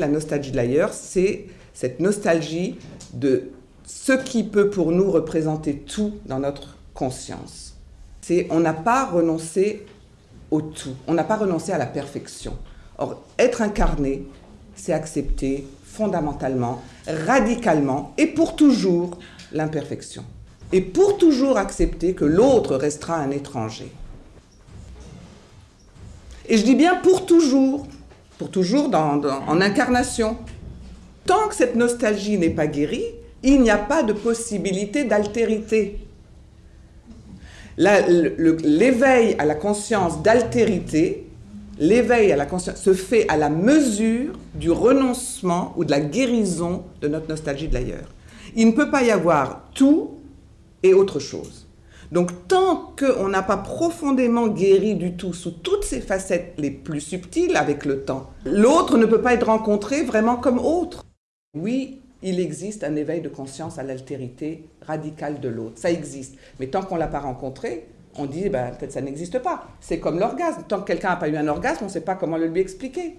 La nostalgie de l'ailleurs, c'est cette nostalgie de ce qui peut pour nous représenter tout dans notre conscience. C'est on n'a pas renoncé au tout, on n'a pas renoncé à la perfection. Or, être incarné, c'est accepter fondamentalement, radicalement et pour toujours l'imperfection. Et pour toujours accepter que l'autre restera un étranger. Et je dis bien pour toujours, pour toujours en incarnation. Tant que cette nostalgie n'est pas guérie, il n'y a pas de possibilité d'altérité. L'éveil à la conscience d'altérité, l'éveil à la conscience se fait à la mesure du renoncement ou de la guérison de notre nostalgie de l'ailleurs. Il ne peut pas y avoir tout et autre chose. Donc tant qu'on n'a pas profondément guéri du tout sous toutes ses facettes les plus subtiles avec le temps, l'autre ne peut pas être rencontré vraiment comme autre. Oui, il existe un éveil de conscience à l'altérité radicale de l'autre. Ça existe. Mais tant qu'on ne l'a pas rencontré, on dit, ben, peut-être ça n'existe pas. C'est comme l'orgasme. Tant que quelqu'un n'a pas eu un orgasme, on ne sait pas comment le lui expliquer.